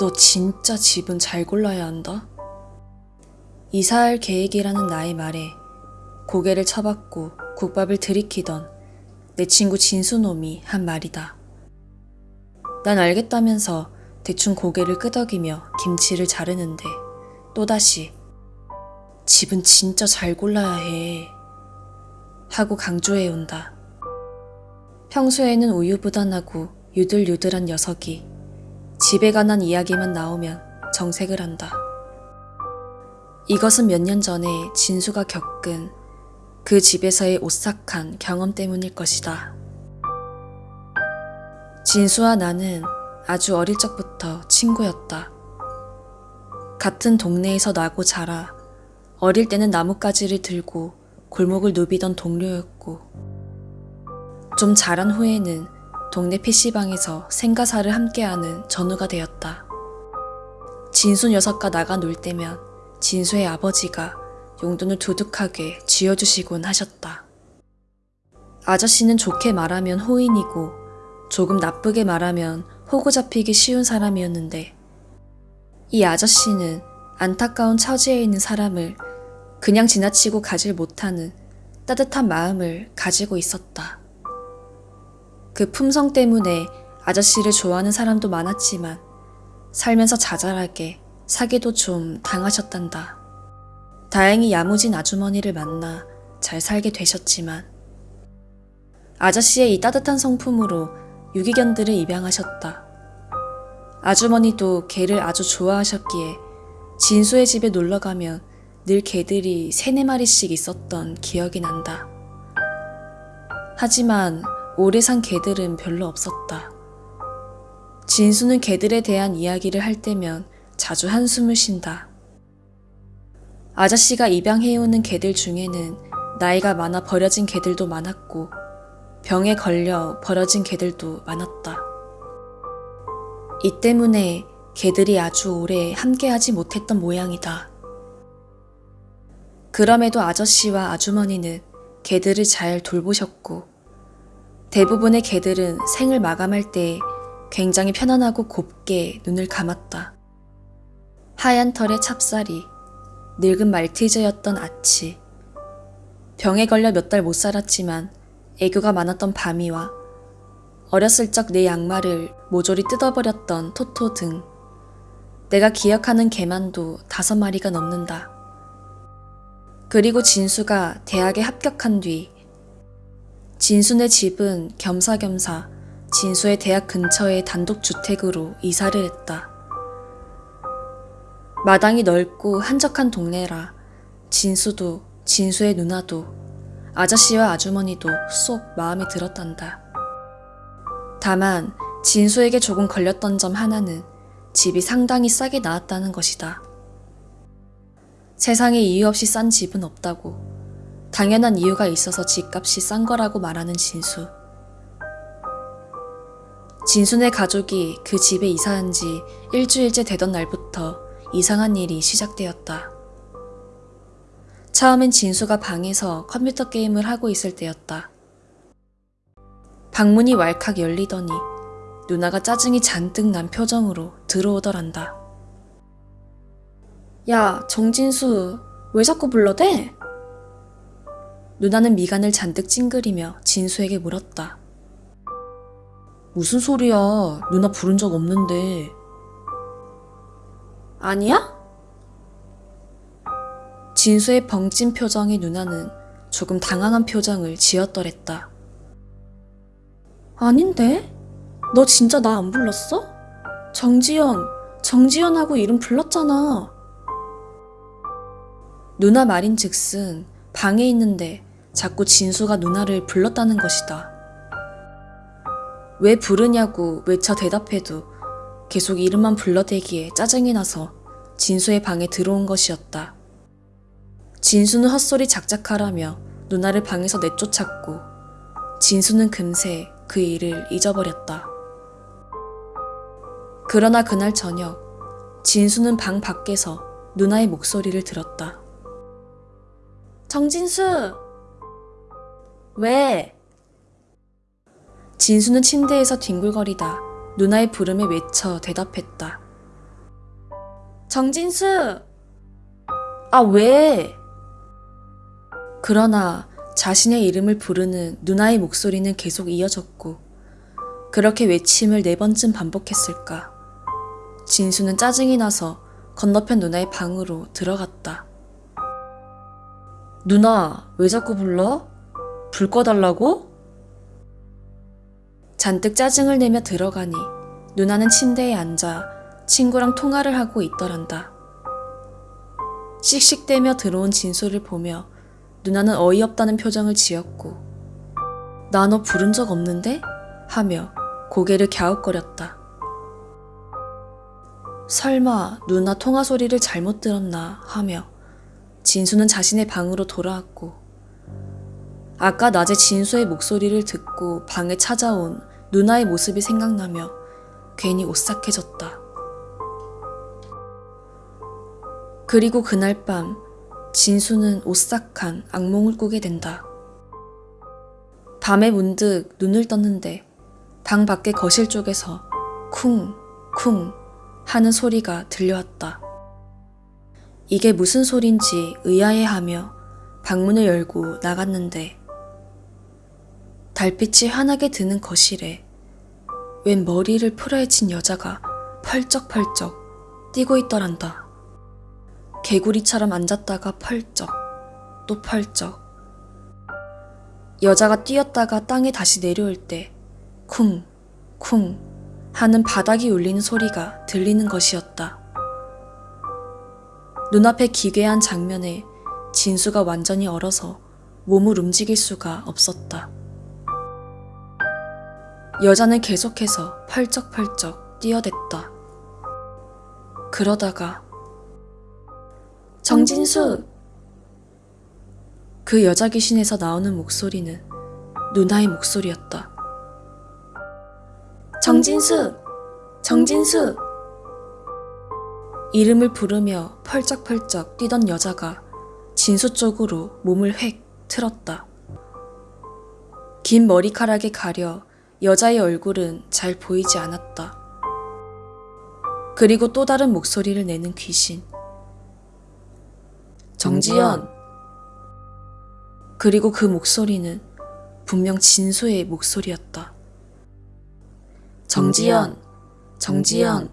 너 진짜 집은 잘 골라야 한다. 이사할 계획이라는 나의 말에 고개를 쳐박고 국밥을 들이키던 내 친구 진수놈이 한 말이다. 난 알겠다면서 대충 고개를 끄덕이며 김치를 자르는데 또다시 집은 진짜 잘 골라야 해. 하고 강조해온다. 평소에는 우유부단하고 유들유들한 녀석이 집에 관한 이야기만 나오면 정색을 한다. 이것은 몇 년 전에 진수가 겪은 그 집에서의 오싹한 경험 때문일 것이다. 진수와 나는 아주 어릴 적부터 친구였다. 같은 동네에서 나고 자라 어릴 때는 나뭇가지를 들고 골목을 누비던 동료였고 좀 자란 후에는 동네 PC방에서 생가사를 함께하는 전우가 되었다. 진수 녀석과 나가 놀 때면 진수의 아버지가 용돈을 두둑하게 쥐어주시곤 하셨다. 아저씨는 좋게 말하면 호인이고 조금 나쁘게 말하면 호구 잡히기 쉬운 사람이었는데 이 아저씨는 안타까운 처지에 있는 사람을 그냥 지나치고 가질 못하는 따뜻한 마음을 가지고 있었다. 그 품성 때문에 아저씨를 좋아하는 사람도 많았지만 살면서 자잘하게 사기도 좀 당하셨단다. 다행히 야무진 아주머니를 만나 잘 살게 되셨지만 아저씨의 이 따뜻한 성품으로 유기견들을 입양하셨다. 아주머니도 개를 아주 좋아하셨기에 진수의 집에 놀러가면 늘 개들이 세네 마리씩 있었던 기억이 난다. 하지만 오래 산 개들은 별로 없었다. 진수는 개들에 대한 이야기를 할 때면 자주 한숨을 쉰다. 아저씨가 입양해오는 개들 중에는 나이가 많아 버려진 개들도 많았고 병에 걸려 버려진 개들도 많았다. 이 때문에 개들이 아주 오래 함께하지 못했던 모양이다. 그럼에도 아저씨와 아주머니는 개들을 잘 돌보셨고 대부분의 개들은 생을 마감할 때 굉장히 편안하고 곱게 눈을 감았다. 하얀 털의 찹쌀이, 늙은 말티즈였던 아치, 병에 걸려 몇 달 못 살았지만 애교가 많았던 바미와 어렸을 적 내 양말을 모조리 뜯어버렸던 토토 등 내가 기억하는 개만도 다섯 마리가 넘는다. 그리고 진수가 대학에 합격한 뒤 진수네 집은 겸사겸사 진수의 대학 근처의 단독주택으로 이사를 했다. 마당이 넓고 한적한 동네라 진수도 진수의 누나도 아저씨와 아주머니도 쏙 마음에 들었단다. 다만 진수에게 조금 걸렸던 점 하나는 집이 상당히 싸게 나왔다는 것이다. 세상에 이유 없이 싼 집은 없다고 당연한 이유가 있어서 집값이 싼 거라고 말하는 진수. 진수네 가족이 그 집에 이사한 지 일주일째 되던 날부터 이상한 일이 시작되었다. 처음엔 진수가 방에서 컴퓨터 게임을 하고 있을 때였다. 방문이 왈칵 열리더니 누나가 짜증이 잔뜩 난 표정으로 들어오더란다. 야, 정진수, 왜 자꾸 불러대? 누나는 미간을 잔뜩 찡그리며 진수에게 물었다. 무슨 소리야? 누나 부른 적 없는데. 아니야? 진수의 벙찐 표정의 누나는 조금 당황한 표정을 지었더랬다. 아닌데? 너 진짜 나 안 불렀어? 정지연, 정지연하고 이름 불렀잖아. 누나 말인 즉슨 방에 있는데 자꾸 진수가 누나를 불렀다는 것이다. 왜 부르냐고 외쳐 대답해도 계속 이름만 불러대기에 짜증이 나서 진수의 방에 들어온 것이었다. 진수는 헛소리 작작하라며 누나를 방에서 내쫓았고 진수는 금세 그 일을 잊어버렸다. 그러나 그날 저녁 진수는 방 밖에서 누나의 목소리를 들었다. 정진수! 왜? 진수는 침대에서 뒹굴거리다 누나의 부름에 외쳐 대답했다. 정진수! 아, 왜? 그러나 자신의 이름을 부르는 누나의 목소리는 계속 이어졌고, 그렇게 외침을 네 번쯤 반복했을까. 진수는 짜증이 나서 건너편 누나의 방으로 들어갔다. 누나, 왜 자꾸 불러? 불 꺼달라고? 잔뜩 짜증을 내며 들어가니 누나는 침대에 앉아 친구랑 통화를 하고 있더란다. 씩씩대며 들어온 진수를 보며 누나는 어이없다는 표정을 지었고 나 너 부른 적 없는데? 하며 고개를 갸웃거렸다. 설마 누나 통화 소리를 잘못 들었나 하며 진수는 자신의 방으로 돌아왔고 아까 낮에 진수의 목소리를 듣고 방에 찾아온 누나의 모습이 생각나며 괜히 오싹해졌다. 그리고 그날 밤 진수는 오싹한 악몽을 꾸게 된다. 밤에 문득 눈을 떴는데 방 밖의 거실 쪽에서 쿵, 쿵 하는 소리가 들려왔다. 이게 무슨 소린지 의아해하며 방문을 열고 나갔는데 달빛이 환하게 드는 거실에 웬 머리를 풀어헤친 여자가 펄쩍펄쩍 뛰고 있더란다. 개구리처럼 앉았다가 펄쩍, 또 펄쩍. 여자가 뛰었다가 땅에 다시 내려올 때 쿵, 쿵 하는 바닥이 울리는 소리가 들리는 것이었다. 눈앞에 기괴한 장면에 진수가 완전히 얼어서 몸을 움직일 수가 없었다. 여자는 계속해서 펄쩍펄쩍 뛰어댔다. 그러다가 정진수! 그 여자 귀신에서 나오는 목소리는 누나의 목소리였다. 정진수! 정진수! 이름을 부르며 펄쩍펄쩍 뛰던 여자가 진수 쪽으로 몸을 획 틀었다. 긴 머리카락에 가려 여자의 얼굴은 잘 보이지 않았다. 그리고 또 다른 목소리를 내는 귀신. 정지연. 그리고 그 목소리는 분명 진수의 목소리였다. 정지연, 정지연.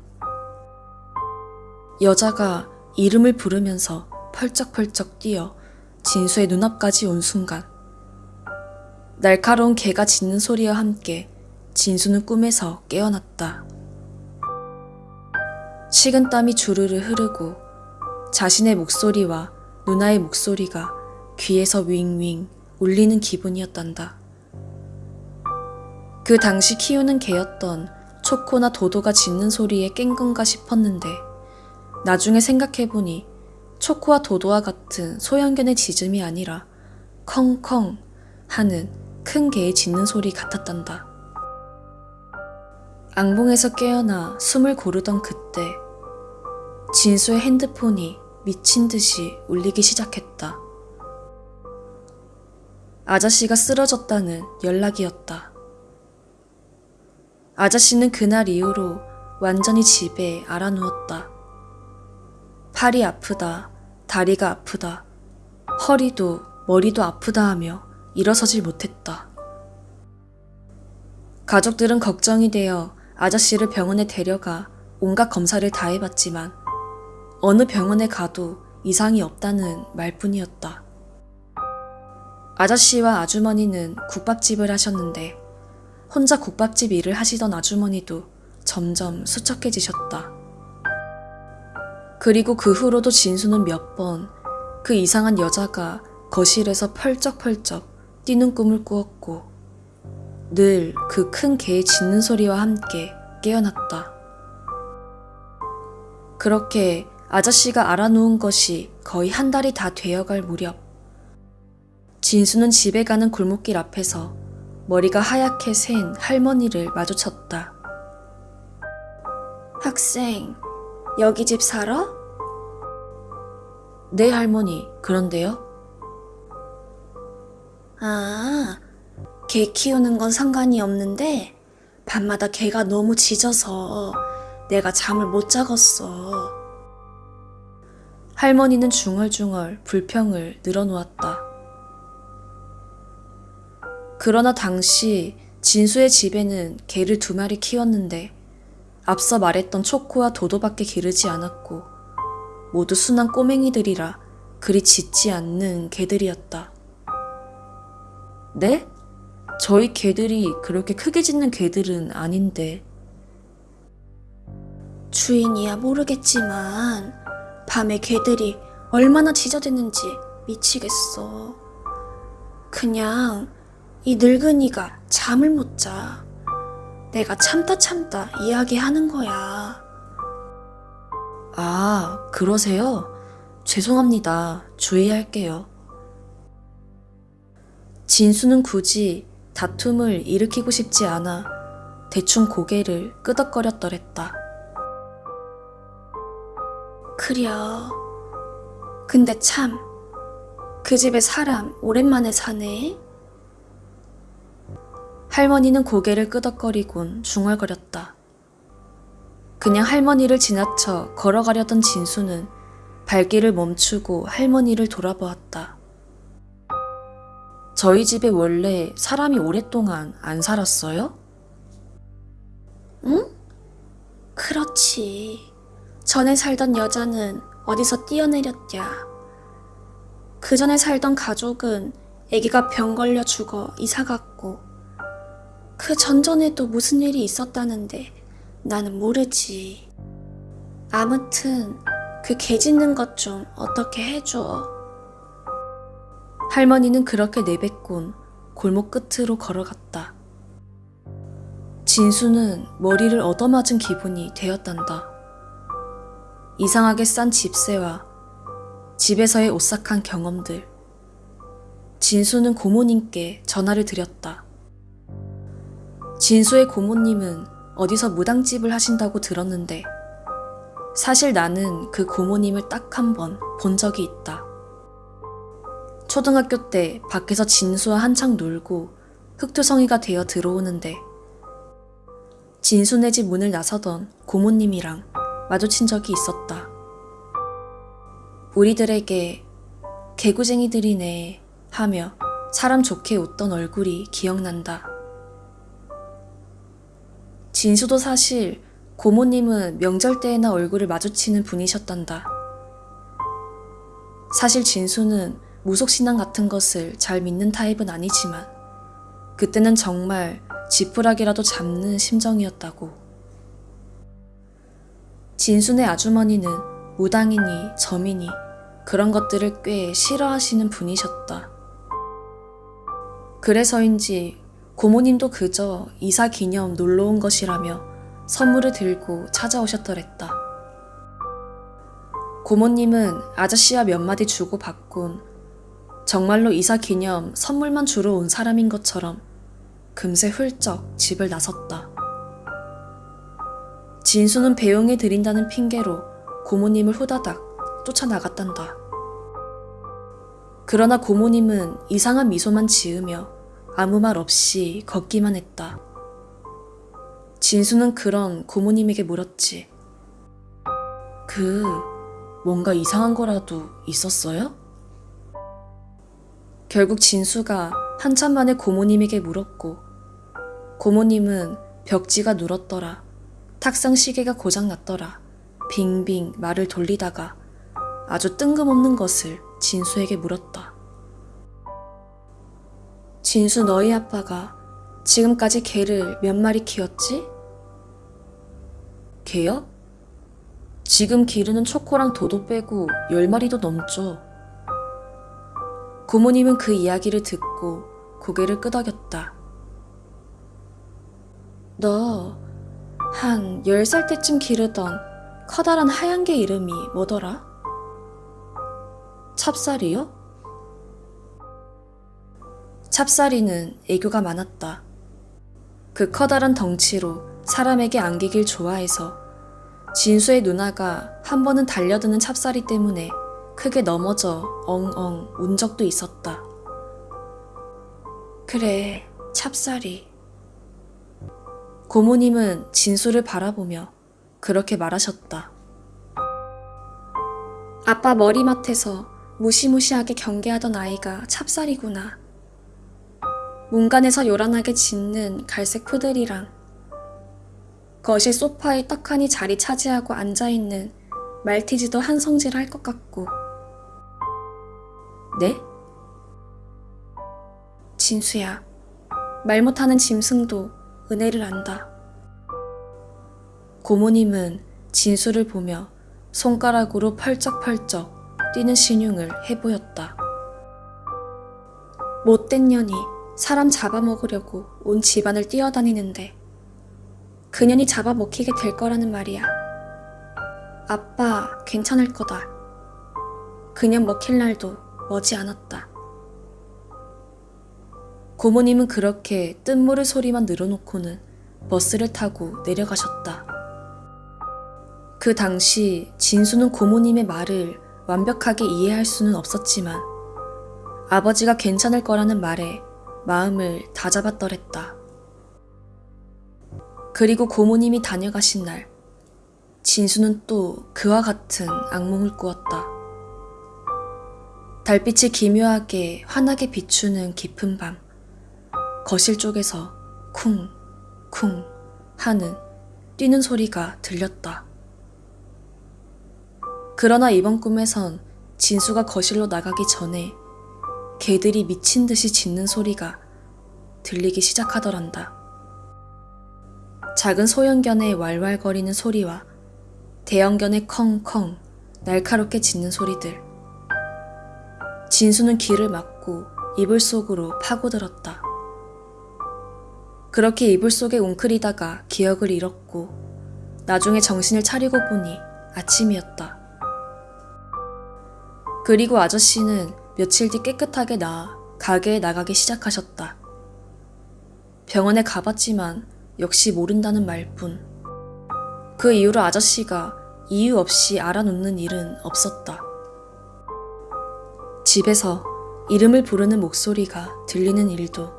여자가 이름을 부르면서 펄쩍펄쩍 뛰어 진수의 눈앞까지 온 순간 날카로운 개가 짖는 소리와 함께 진수는 꿈에서 깨어났다. 식은땀이 주르르 흐르고 자신의 목소리와 누나의 목소리가 귀에서 윙윙 울리는 기분이었단다. 그 당시 키우는 개였던 초코나 도도가 짖는 소리에 깬 건가 싶었는데 나중에 생각해보니 초코와 도도와 같은 소형견의 짖음이 아니라 컹컹 하는 큰 개의 짖는 소리 같았단다. 앙봉에서 깨어나 숨을 고르던 그때 진수의 핸드폰이 미친 듯이 울리기 시작했다. 아저씨가 쓰러졌다는 연락이었다. 아저씨는 그날 이후로 완전히 집에 알아누웠다. 팔이 아프다, 다리가 아프다, 허리도 머리도 아프다 하며 일어서질 못했다. 가족들은 걱정이 되어 아저씨를 병원에 데려가 온갖 검사를 다 해봤지만 어느 병원에 가도 이상이 없다는 말뿐이었다. 아저씨와 아주머니는 국밥집을 하셨는데 혼자 국밥집 일을 하시던 아주머니도 점점 수척해지셨다. 그리고 그 후로도 진수는 몇 번 그 이상한 여자가 거실에서 펄쩍펄쩍 뛰는 꿈을 꾸었고 늘 그 큰 개의 짖는 소리와 함께 깨어났다. 그렇게 아저씨가 알아놓은 것이 거의 한 달이 다 되어갈 무렵 진수는 집에 가는 골목길 앞에서 머리가 하얗게 센 할머니를 마주쳤다. 학생, 여기 집 살아? 네, 할머니. 그런데요? 아, 개 키우는 건 상관이 없는데 밤마다 개가 너무 짖어서 내가 잠을 못 자겠어. 할머니는 중얼중얼 불평을 늘어놓았다. 그러나 당시 진수의 집에는 개를 두 마리 키웠는데 앞서 말했던 초코와 도도밖에 기르지 않았고 모두 순한 꼬맹이들이라 그리 짖지 않는 개들이었다. 네? 저희 개들이 그렇게 크게 짖는 개들은 아닌데. 주인이야 모르겠지만 밤에 개들이 얼마나 짖어댔는지 미치겠어. 그냥 이 늙은이가 잠을 못 자. 내가 참다 참다 이야기하는 거야. 아, 그러세요? 죄송합니다. 주의할게요. 진수는 굳이 다툼을 일으키고 싶지 않아 대충 고개를 끄덕거렸더랬다. 그려. 근데 참, 그 집에 사람 오랜만에 사네. 할머니는 고개를 끄덕거리곤 중얼거렸다. 그냥 할머니를 지나쳐 걸어가려던 진수는 발길을 멈추고 할머니를 돌아보았다. 저희 집에 원래 사람이 오랫동안 안 살았어요? 응? 그렇지. 전에 살던 여자는 어디서 뛰어내렸냐. 그 전에 살던 가족은 아기가 병 걸려 죽어 이사 갔고, 그 전전에도 무슨 일이 있었다는데 나는 모르지. 아무튼 그 개 짖는 것 좀 어떻게 해줘. 할머니는 그렇게 내뱉곤 골목 끝으로 걸어갔다. 진수는 머리를 얻어맞은 기분이 되었단다. 이상하게 싼 집세와 집에서의 오싹한 경험들. 진수는 고모님께 전화를 드렸다. 진수의 고모님은 어디서 무당집을 하신다고 들었는데 사실 나는 그 고모님을 딱 한 번 본 적이 있다. 초등학교 때 밖에서 진수와 한창 놀고 흑투성이가 되어 들어오는데 진수네 집 문을 나서던 고모님이랑 마주친 적이 있었다. 우리들에게 개구쟁이들이네 하며 사람 좋게 웃던 얼굴이 기억난다. 진수도 사실 고모님은 명절 때에나 얼굴을 마주치는 분이셨단다. 사실 진수는 무속신앙 같은 것을 잘 믿는 타입은 아니지만 그때는 정말 지푸라기라도 잡는 심정이었다고. 진순의 아주머니는 무당이니 점이니 그런 것들을 꽤 싫어하시는 분이셨다. 그래서인지 고모님도 그저 이사 기념 놀러 온 것이라며 선물을 들고 찾아오셨더랬다. 고모님은 아저씨와 몇 마디 주고 받곤 정말로 이사 기념 선물만 주러 온 사람인 것처럼 금세 훌쩍 집을 나섰다. 진수는 배웅해 드린다는 핑계로 고모님을 후다닥 쫓아나갔단다. 그러나 고모님은 이상한 미소만 지으며 아무 말 없이 걷기만 했다. 진수는 그런 고모님에게 물었지. 그, 뭔가 이상한 거라도 있었어요? 결국 진수가 한참 만에 고모님에게 물었고, 고모님은 벽지가 눌었더라. 탁상 시계가 고장났더라. 빙빙 말을 돌리다가 아주 뜬금없는 것을 진수에게 물었다. 진수 너희 아빠가 지금까지 개를 몇 마리 키웠지? 개요? 지금 기르는 초코랑 도도 빼고 열 마리도 넘죠. 고모님은 그 이야기를 듣고 고개를 끄덕였다. 너한열살 때쯤 기르던 커다란 하얀 개 이름이 뭐더라? 찹쌀이요? 찹쌀이는 애교가 많았다. 그 커다란 덩치로 사람에게 안기길 좋아해서 진수의 누나가 한 번은 달려드는 찹쌀이 때문에 크게 넘어져 엉엉 운 적도 있었다. 그래, 찹쌀이. 고모님은 진수를 바라보며 그렇게 말하셨다. 아빠 머리맡에서 무시무시하게 경계하던 아이가 찹쌀이구나. 문간에서 요란하게 짖는 갈색 푸들이랑 거실 소파에 떡하니 자리 차지하고 앉아있는 말티즈도 한 성질 할 것 같고 네? 진수야 말 못하는 짐승도 은혜를 안다. 고모님은 진수를 보며 손가락으로 펄쩍펄쩍 뛰는 신용을 해보였다. 못된 년이 사람 잡아먹으려고 온 집안을 뛰어다니는데 그년이 잡아먹히게 될 거라는 말이야. 아빠 괜찮을 거다. 그년 먹힐 날도 머지 않았다. 고모님은 그렇게 뜬모를 소리만 늘어놓고는 버스를 타고 내려가셨다. 그 당시 진수는 고모님의 말을 완벽하게 이해할 수는 없었지만 아버지가 괜찮을 거라는 말에 마음을 다잡았더랬다. 그리고 고모님이 다녀가신 날, 진수는 또 그와 같은 악몽을 꾸었다. 달빛이 기묘하게 환하게 비추는 깊은 밤, 거실 쪽에서 쿵, 쿵 하는 뛰는 소리가 들렸다. 그러나 이번 꿈에선 진수가 거실로 나가기 전에 개들이 미친 듯이 짖는 소리가 들리기 시작하더란다. 작은 소형견의 왈왈거리는 소리와 대형견의 컹컹 날카롭게 짖는 소리들. 진수는 귀를 막고 이불 속으로 파고들었다. 그렇게 이불 속에 웅크리다가 기억을 잃었고 나중에 정신을 차리고 보니 아침이었다. 그리고 아저씨는 며칠 뒤 깨끗하게 나아 가게에 나가기 시작하셨다. 병원에 가봤지만 역시 모른다는 말뿐. 그 이후로 아저씨가 이유 없이 알아놓는 일은 없었다. 집에서 이름을 부르는 목소리가 들리는 일도,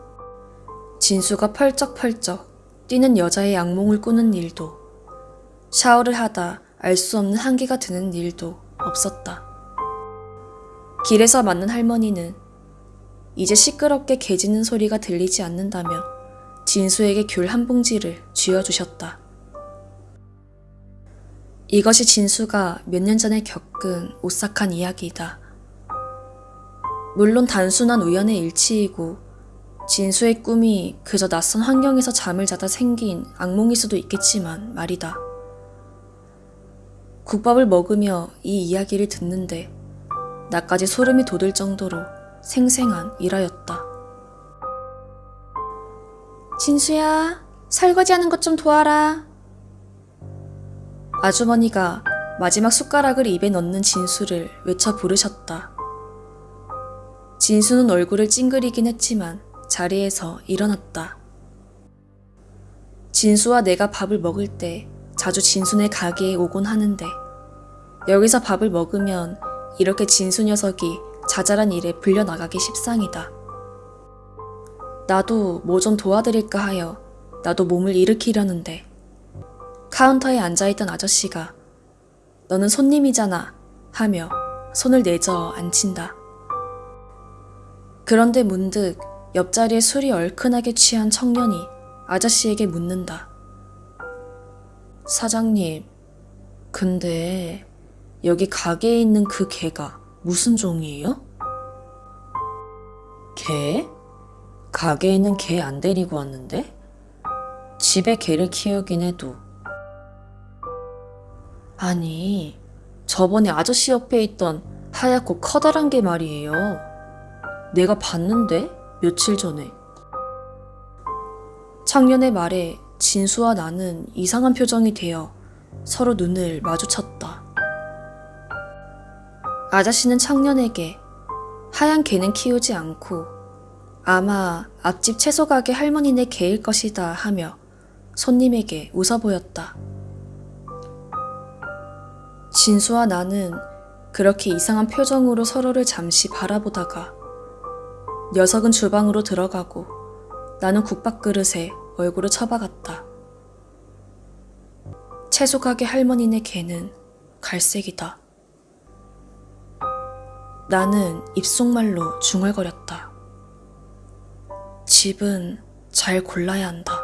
진수가 펄쩍펄쩍 뛰는 여자의 악몽을 꾸는 일도, 샤워를 하다 알 수 없는 한기가 드는 일도 없었다. 길에서 만난 할머니는 이제 시끄럽게 개 짖는 소리가 들리지 않는다며 진수에게 귤 한 봉지를 쥐어주셨다. 이것이 진수가 몇 년 전에 겪은 오싹한 이야기이다. 물론 단순한 우연의 일치이고 진수의 꿈이 그저 낯선 환경에서 잠을 자다 생긴 악몽일 수도 있겠지만 말이다. 국밥을 먹으며 이 이야기를 듣는데 나까지 소름이 돋을 정도로 생생한 일화였다. 진수야, 설거지하는 것 좀 도와라. 아주머니가 마지막 숟가락을 입에 넣는 진수를 외쳐 부르셨다. 진수는 얼굴을 찡그리긴 했지만 자리에서 일어났다. 진수와 내가 밥을 먹을 때 자주 진수네 가게에 오곤 하는데 여기서 밥을 먹으면 이렇게 진수 녀석이 자잘한 일에 불려나가기 십상이다. 나도 뭐 좀 도와드릴까 하여 나도 몸을 일으키려는데 카운터에 앉아있던 아저씨가 너는 손님이잖아 하며 손을 내저 앉힌다. 그런데 문득 옆자리에 술이 얼큰하게 취한 청년이 아저씨에게 묻는다. 사장님, 근데 여기 가게에 있는 그 개가 무슨 종이에요? 개? 가게에는 개 안 데리고 왔는데? 집에 개를 키우긴 해도. 아니, 저번에 아저씨 옆에 있던 하얗고 커다란 개 말이에요. 내가 봤는데? 며칠 전에. 청년의 말에 진수와 나는 이상한 표정이 되어 서로 눈을 마주쳤다. 아저씨는 청년에게 하얀 개는 키우지 않고 아마 앞집 채소 가게 할머니네 개일 것이다 하며 손님에게 웃어 보였다. 진수와 나는 그렇게 이상한 표정으로 서로를 잠시 바라보다가 녀석은 주방으로 들어가고 나는 국밥 그릇에 얼굴을 처박았다. 채소 가게 할머니네 개는 갈색이다. 나는 입속말로 중얼거렸다. 집은 잘 골라야 한다.